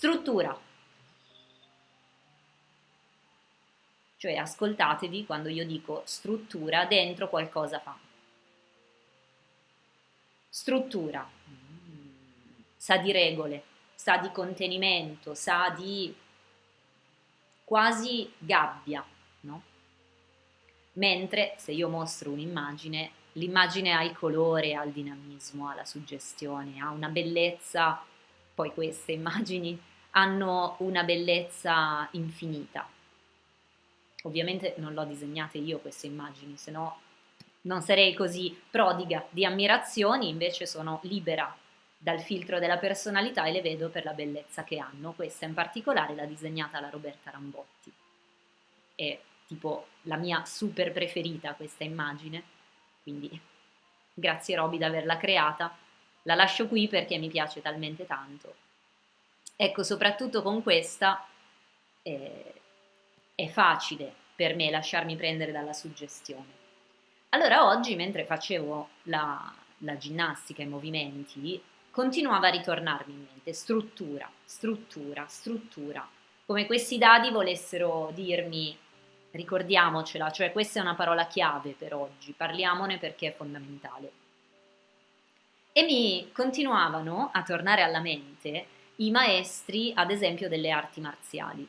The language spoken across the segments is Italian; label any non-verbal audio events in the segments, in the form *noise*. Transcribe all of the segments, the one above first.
Struttura. Cioè ascoltatevi quando io dico struttura, dentro qualcosa fa. Struttura. Sa di regole, sa di contenimento, sa di quasi gabbia, no? Mentre se io mostro un'immagine, l'immagine ha il colore, ha il dinamismo, ha la suggestione, ha una bellezza, poi queste *laughs* immagini hanno una bellezza infinita. Ovviamente non l'ho disegnate io queste immagini, se no non sarei così prodiga di ammirazioni, invece sono libera dal filtro della personalità e le vedo per la bellezza che hanno. Questa in particolare l'ha disegnata la Roberta Rambotti. È tipo la mia super preferita questa immagine, quindi grazie Roby di averla creata. La lascio qui perché mi piace talmente tanto Ecco, soprattutto con questa eh, è facile per me lasciarmi prendere dalla suggestione. Allora oggi, mentre facevo la, la ginnastica, i movimenti, continuava a ritornarmi in mente struttura, struttura, struttura, come questi dadi volessero dirmi ricordiamocela, cioè questa è una parola chiave per oggi, parliamone perché è fondamentale. E mi continuavano a tornare alla mente i maestri, ad esempio, delle arti marziali,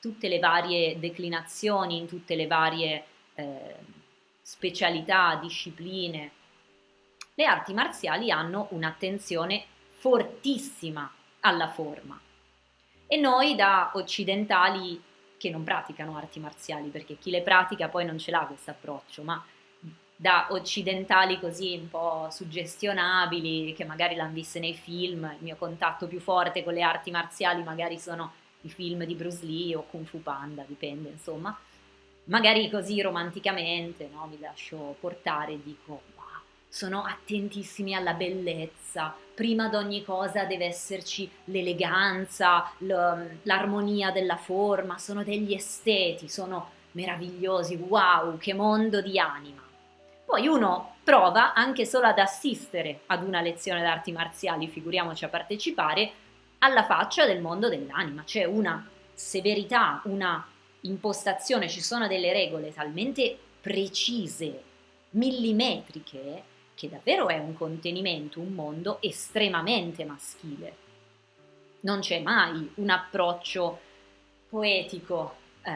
tutte le varie declinazioni, in tutte le varie eh, specialità, discipline. Le arti marziali hanno un'attenzione fortissima alla forma e noi da occidentali che non praticano arti marziali, perché chi le pratica poi non ce l'ha questo approccio, ma da occidentali così un po' suggestionabili, che magari l'hanno viste nei film, il mio contatto più forte con le arti marziali magari sono i film di Bruce Lee o Kung Fu Panda, dipende insomma, magari così romanticamente no? mi lascio portare e dico wow, sono attentissimi alla bellezza, prima di ogni cosa deve esserci l'eleganza, l'armonia della forma, sono degli esteti, sono meravigliosi, wow, che mondo di anima. Poi uno prova anche solo ad assistere ad una lezione d'arti marziali, figuriamoci a partecipare, alla faccia del mondo dell'anima. C'è una severità, una impostazione, ci sono delle regole talmente precise, millimetriche, che davvero è un contenimento, un mondo estremamente maschile. Non c'è mai un approccio poetico eh,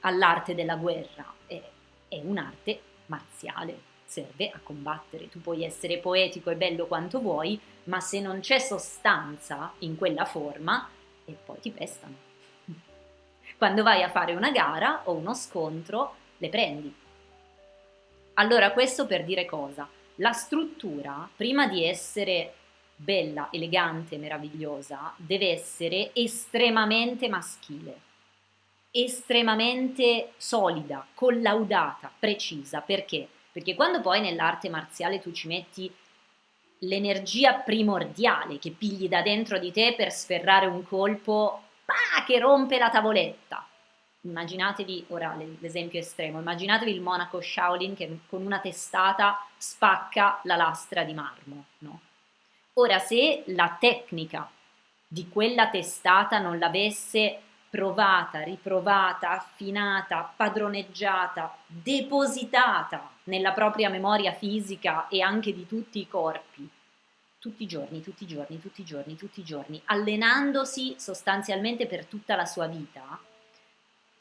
all'arte della guerra, è, è un'arte marziale serve a combattere. Tu puoi essere poetico e bello quanto vuoi, ma se non c'è sostanza in quella forma, e poi ti pestano. *laughs* Quando vai a fare una gara o uno scontro, le prendi. Allora questo per dire cosa? La struttura, prima di essere bella, elegante, meravigliosa, deve essere estremamente maschile, estremamente solida, collaudata, precisa. Perché? Perché quando poi nell'arte marziale tu ci metti l'energia primordiale che pigli da dentro di te per sferrare un colpo bah, che rompe la tavoletta. Immaginatevi, ora l'esempio estremo, immaginatevi il monaco Shaolin che con una testata spacca la lastra di marmo, no? Ora, se la tecnica di quella testata non l'avesse provata, riprovata, affinata, padroneggiata, depositata nella propria memoria fisica e anche di tutti i corpi, tutti i giorni, tutti i giorni, tutti i giorni, tutti i giorni, allenandosi sostanzialmente per tutta la sua vita,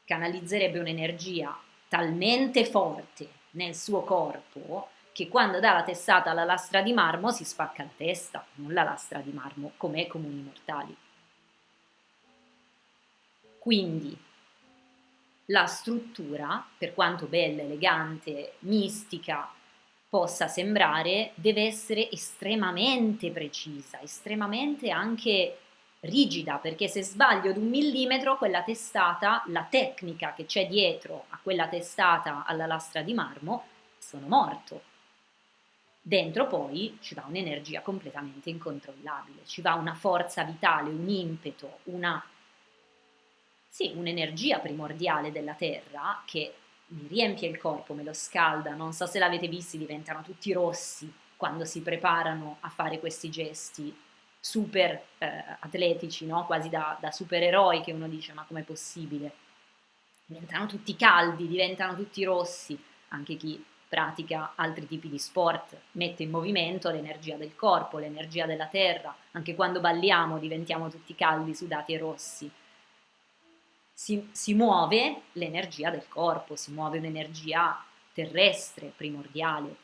canalizzerebbe un'energia talmente forte nel suo corpo che quando dà la testata alla lastra di marmo si spacca la testa, non la lastra di marmo, come comuni mortali. Quindi la struttura, per quanto bella, elegante, mistica possa sembrare, deve essere estremamente precisa, estremamente anche rigida, perché se sbaglio di un millimetro quella testata, la tecnica che c'è dietro a quella testata alla lastra di marmo, sono morto. Dentro poi ci va un'energia completamente incontrollabile, ci va una forza vitale, un impeto, una sì, un'energia primordiale della Terra che mi riempie il corpo, me lo scalda, non so se l'avete visto, diventano tutti rossi quando si preparano a fare questi gesti super eh, atletici, no? quasi da, da supereroi che uno dice ma com'è possibile? Diventano tutti caldi, diventano tutti rossi, anche chi pratica altri tipi di sport mette in movimento l'energia del corpo, l'energia della terra, anche quando balliamo diventiamo tutti caldi, sudati e rossi. Si, si muove l'energia del corpo, si muove un'energia terrestre primordiale.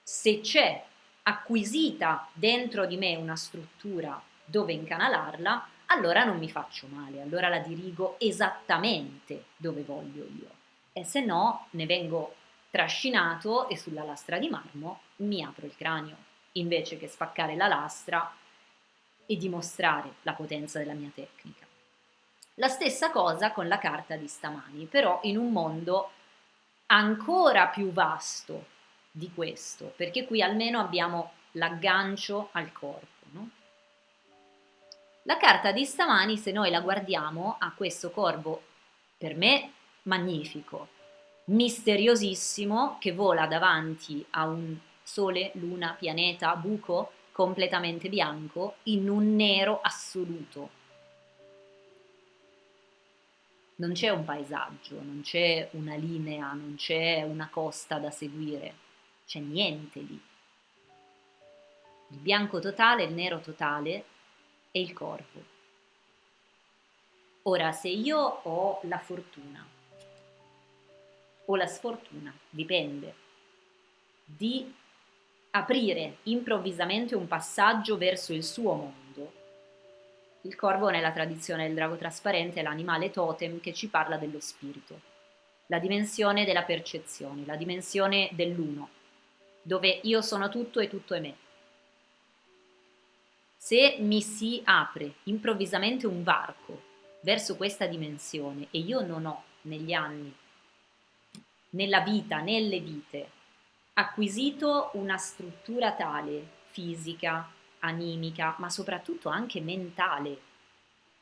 Se c'è acquisita dentro di me una struttura dove incanalarla, allora non mi faccio male, allora la dirigo esattamente dove voglio io. E se no ne vengo trascinato e sulla lastra di marmo mi apro il cranio, invece che spaccare la lastra e dimostrare la potenza della mia tecnica. La stessa cosa con la carta di stamani, però in un mondo ancora più vasto di questo, perché qui almeno abbiamo l'aggancio al corpo. No? La carta di stamani, se noi la guardiamo, ha questo corvo, per me, magnifico, misteriosissimo, che vola davanti a un sole, luna, pianeta, buco completamente bianco, in un nero assoluto. Non c'è un paesaggio, non c'è una linea, non c'è una costa da seguire c'è niente lì. Il bianco totale, il nero totale e il corpo. Ora, se io ho la fortuna o la sfortuna, dipende, di aprire improvvisamente un passaggio verso il suo mondo, il corvo nella tradizione del drago trasparente è l'animale totem che ci parla dello spirito, la dimensione della percezione, la dimensione dell'uno, dove io sono tutto e tutto è me. Se mi si apre improvvisamente un varco verso questa dimensione e io non ho negli anni, nella vita, nelle vite, acquisito una struttura tale, fisica, animica, ma soprattutto anche mentale,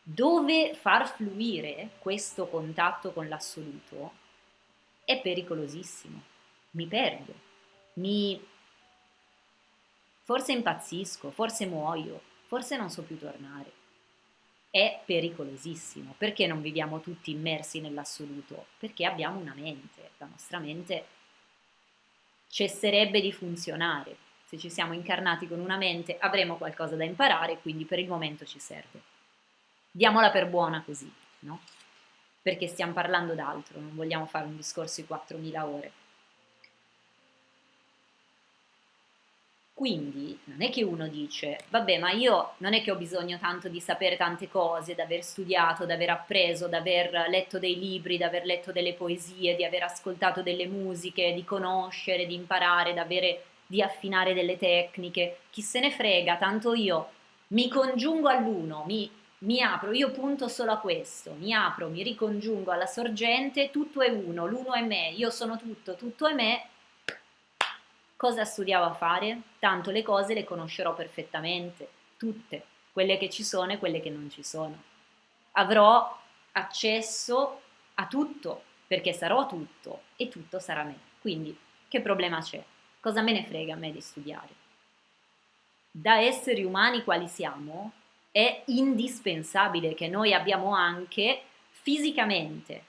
dove far fluire questo contatto con l'assoluto, è pericolosissimo. Mi perdo mi... forse impazzisco, forse muoio, forse non so più tornare. È pericolosissimo. Perché non viviamo tutti immersi nell'assoluto? Perché abbiamo una mente, la nostra mente cesserebbe di funzionare. Se ci siamo incarnati con una mente avremo qualcosa da imparare, quindi per il momento ci serve. Diamola per buona così, no? Perché stiamo parlando d'altro, non vogliamo fare un discorso di 4.000 ore. Quindi non è che uno dice, vabbè, ma io non è che ho bisogno tanto di sapere tante cose, di aver studiato, di aver appreso, di aver letto dei libri, di aver letto delle poesie, di aver ascoltato delle musiche, di conoscere, di imparare, di, avere, di affinare delle tecniche. Chi se ne frega, tanto io mi congiungo all'uno, mi, mi apro, io punto solo a questo, mi apro, mi ricongiungo alla sorgente, tutto è uno, l'uno è me, io sono tutto, tutto è me, Cosa studiavo a fare? Tanto le cose le conoscerò perfettamente, tutte, quelle che ci sono e quelle che non ci sono. Avrò accesso a tutto, perché sarò tutto e tutto sarà me. Quindi, che problema c'è? Cosa me ne frega a me di studiare? Da esseri umani quali siamo, è indispensabile che noi abbiamo anche fisicamente,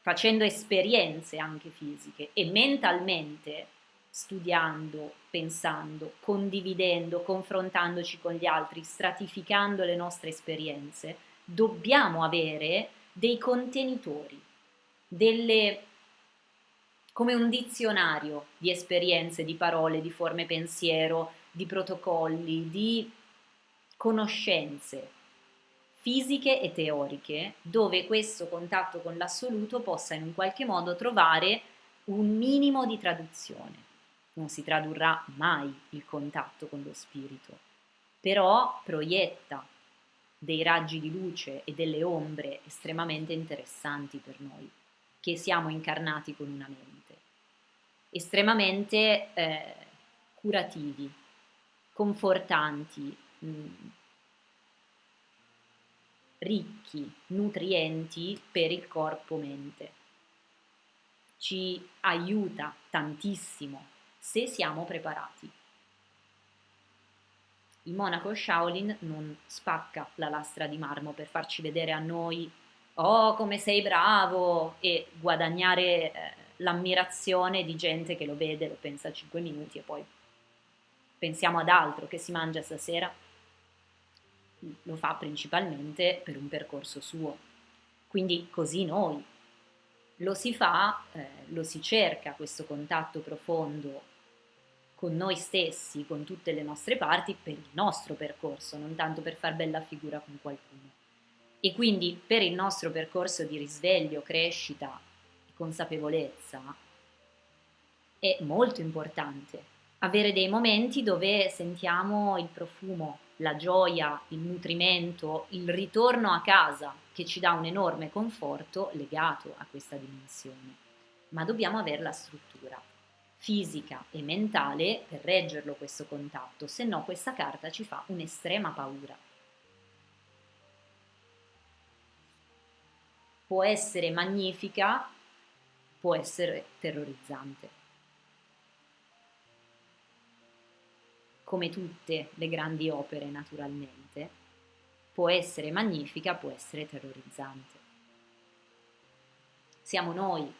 facendo esperienze anche fisiche e mentalmente studiando, pensando, condividendo, confrontandoci con gli altri, stratificando le nostre esperienze, dobbiamo avere dei contenitori, delle, come un dizionario di esperienze, di parole, di forme pensiero, di protocolli, di conoscenze fisiche e teoriche, dove questo contatto con l'assoluto possa in un qualche modo trovare un minimo di traduzione. Non si tradurrà mai il contatto con lo spirito, però proietta dei raggi di luce e delle ombre estremamente interessanti per noi, che siamo incarnati con una mente, estremamente eh, curativi, confortanti, mh, mm, ricchi, nutrienti per il corpo-mente. Ci aiuta tantissimo se siamo preparati. il monaco Shaolin non spacca la lastra di marmo per farci vedere a noi oh come sei bravo e guadagnare eh, l'ammirazione di gente che lo vede, lo pensa 5 minuti e poi pensiamo ad altro che si mangia stasera. Lo fa principalmente per un percorso suo. Quindi così noi lo si fa, eh, lo si cerca questo contatto profondo con noi stessi, con tutte le nostre parti, per il nostro percorso, non tanto per far bella figura con qualcuno. E quindi per il nostro percorso di risveglio, crescita consapevolezza è molto importante avere dei momenti dove sentiamo il profumo, la gioia, il nutrimento, il ritorno a casa che ci dà un enorme conforto legato a questa dimensione. Ma dobbiamo avere la struttura fisica e mentale per reggerlo questo contatto, se no questa carta ci fa un'estrema paura. Può essere magnifica, può essere terrorizzante. Come tutte le grandi opere naturalmente, può essere magnifica, può essere terrorizzante. Siamo noi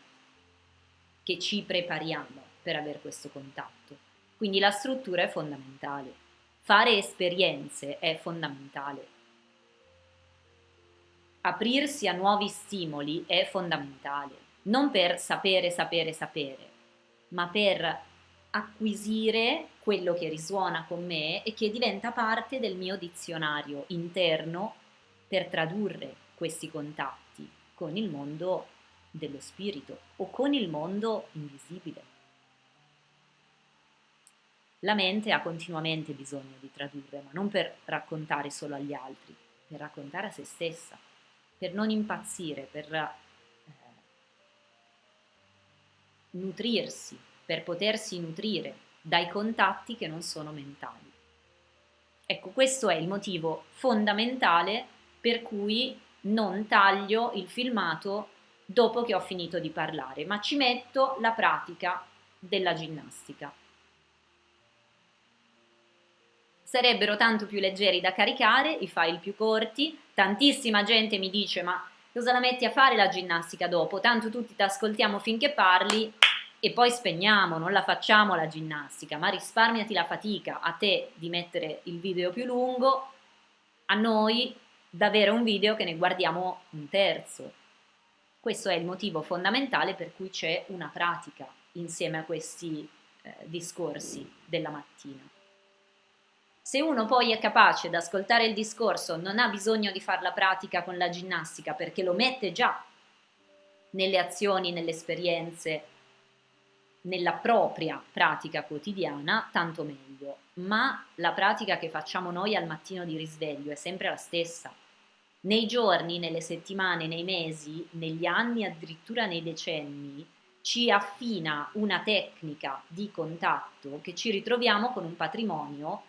che ci prepariamo per avere questo contatto. Quindi la struttura è fondamentale. Fare esperienze è fondamentale. Aprirsi a nuovi stimoli è fondamentale, non per sapere, sapere, sapere, ma per acquisire quello che risuona con me e che diventa parte del mio dizionario interno per tradurre questi contatti con il mondo dello spirito o con il mondo invisibile. La mente ha continuamente bisogno di tradurre, ma non per raccontare solo agli altri, per raccontare a se stessa, per non impazzire, per nutrirsi, per potersi nutrire dai contatti che non sono mentali. Ecco, questo è il motivo fondamentale per cui non taglio il filmato dopo che ho finito di parlare, ma ci metto la pratica della ginnastica sarebbero tanto più leggeri da caricare, i file più corti, tantissima gente mi dice ma cosa la metti a fare la ginnastica dopo? Tanto tutti ti ascoltiamo finché parli e poi spegniamo, non la facciamo la ginnastica, ma risparmiati la fatica a te di mettere il video più lungo, a noi d'avere un video che ne guardiamo un terzo. Questo è il motivo fondamentale per cui c'è una pratica insieme a questi eh, discorsi della mattina. Se uno poi è capace ad ascoltare il discorso, non ha bisogno di fare la pratica con la ginnastica perché lo mette già nelle azioni, nelle esperienze, nella propria pratica quotidiana, tanto meglio. Ma la pratica che facciamo noi al mattino di risveglio è sempre la stessa. Nei giorni, nelle settimane, nei mesi, negli anni, addirittura nei decenni, ci affina una tecnica di contatto che ci ritroviamo con un patrimonio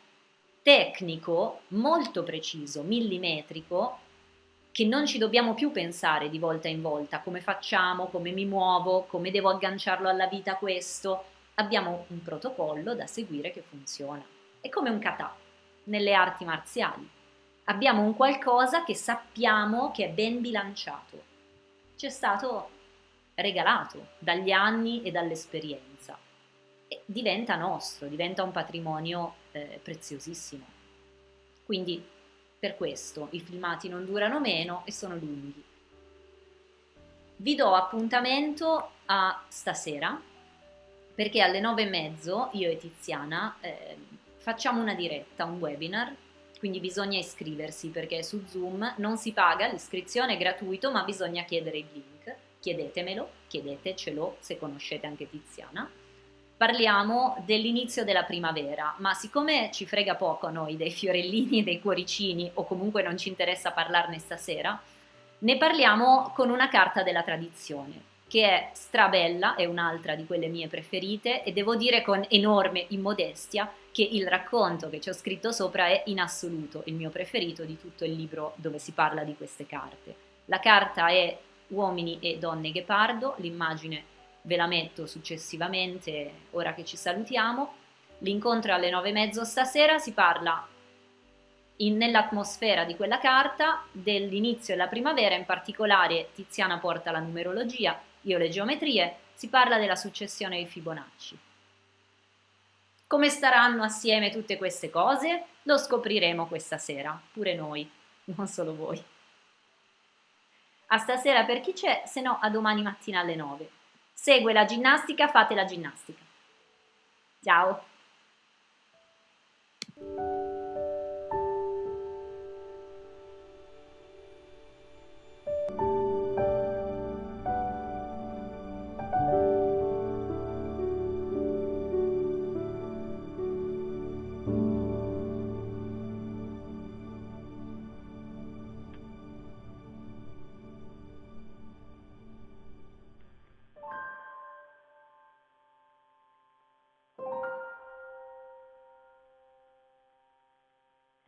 tecnico molto preciso, millimetrico, che non ci dobbiamo più pensare di volta in volta come facciamo, come mi muovo, come devo agganciarlo alla vita questo. Abbiamo un protocollo da seguire che funziona. È come un kata nelle arti marziali. Abbiamo un qualcosa che sappiamo che è ben bilanciato. Ci è stato regalato dagli anni e dall'esperienza. E diventa nostro, diventa un patrimonio eh, preziosissimo. Quindi per questo i filmati non durano meno e sono lunghi. Vi do appuntamento a stasera perché alle nove e mezzo io e Tiziana eh, facciamo una diretta, un webinar, quindi bisogna iscriversi perché su Zoom non si paga, l'iscrizione è gratuito ma bisogna chiedere il link, chiedetemelo, chiedetecelo se conoscete anche Tiziana parliamo dell'inizio della primavera, ma siccome ci frega poco a noi dei fiorellini e dei cuoricini, o comunque non ci interessa parlarne stasera, ne parliamo con una carta della tradizione, che è strabella, è un'altra di quelle mie preferite, e devo dire con enorme immodestia che il racconto che ci ho scritto sopra è in assoluto il mio preferito di tutto il libro dove si parla di queste carte. La carta è Uomini e donne ghepardo, l'immagine ve la metto successivamente ora che ci salutiamo. L'incontro alle nove e mezzo stasera si parla nell'atmosfera di quella carta dell'inizio della primavera, in particolare Tiziana porta la numerologia, io le geometrie, si parla della successione di Fibonacci. Come staranno assieme tutte queste cose? Lo scopriremo questa sera, pure noi, *laughs* non solo voi. A stasera per chi c'è, se no a domani mattina alle 9. Segue la ginnastica, fate la ginnastica. Ciao!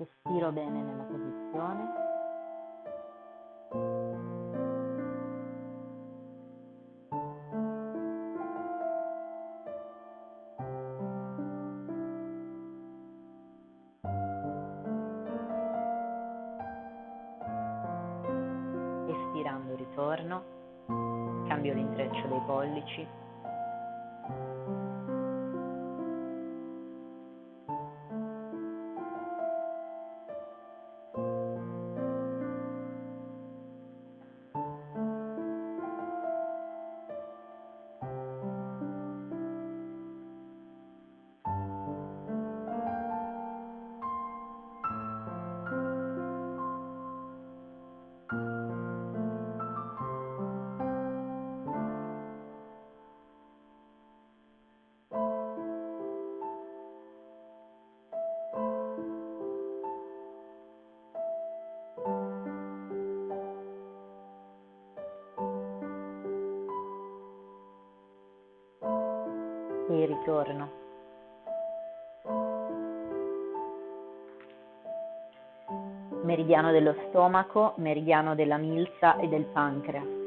Respiro bene nella posizione. Espirando ritorno, cambio l'intreccio dei pollici e ritorno. Meridiano dello stomaco, meridiano della milza e del pancreas.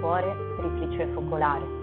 Cuore triplice focolare.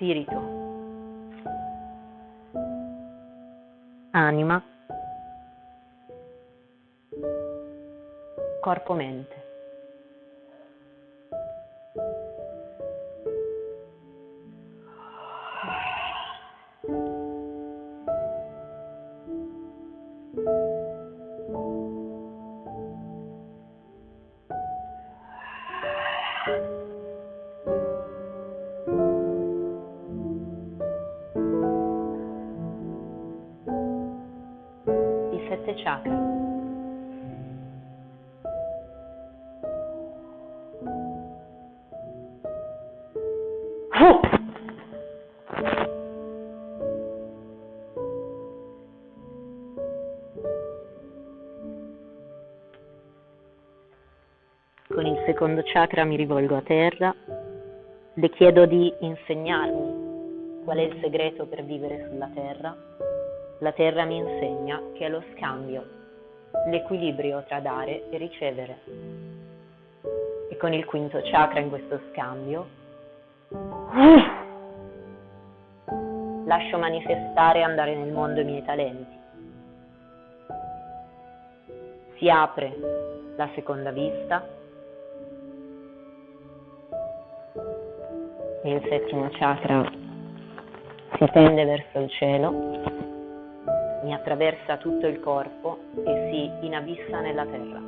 Spirito, anima, corpo-mente. Sette chakra. Con il secondo chakra mi rivolgo a terra, le chiedo di insegnarmi qual è il segreto per vivere sulla terra la terra mi insegna che è lo scambio, l'equilibrio tra dare e ricevere. E con il quinto chakra in questo scambio lascio manifestare e andare nel mondo i miei talenti. si apre la seconda vista il settimo chakra si tende verso il cielo, mi attraversa tutto il corpo e si inabissa nella terra.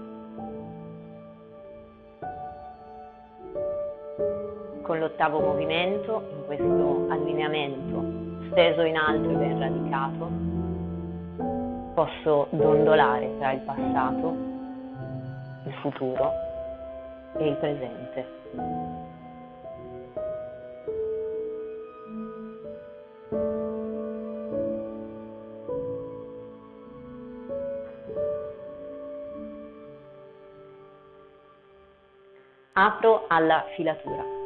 Con l'ottavo movimento, in questo allineamento steso in alto e ben radicato, posso dondolare tra il passato, il futuro e il presente. Alla filatura.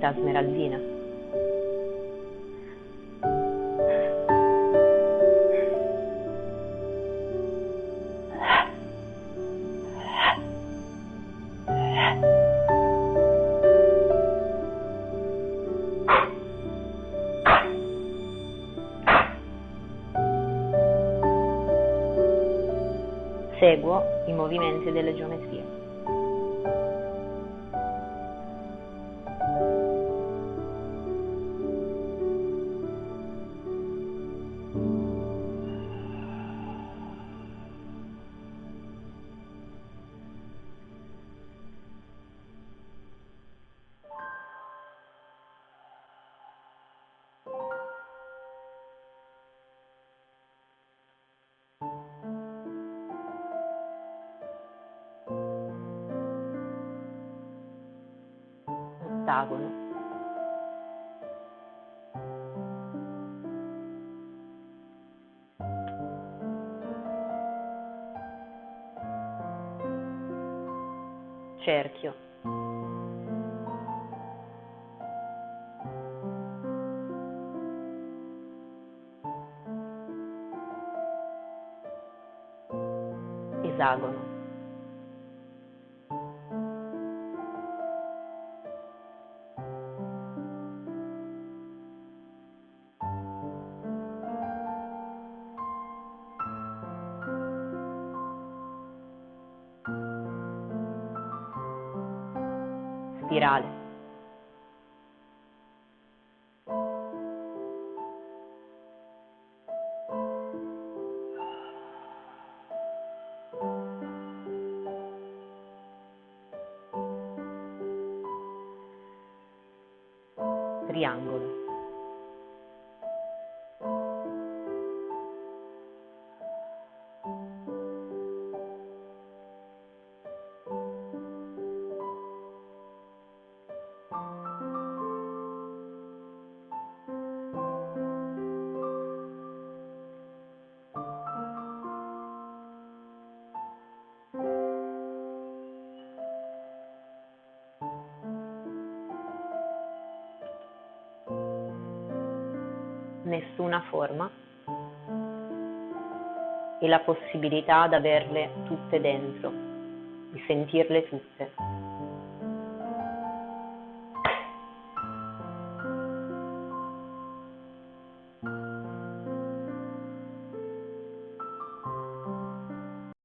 Cavità smeraldina. Seguo i movimenti delle geometrie. Cerchio. Triangolo. Forma e la possibilità di averle tutte dentro, di sentirle tutte.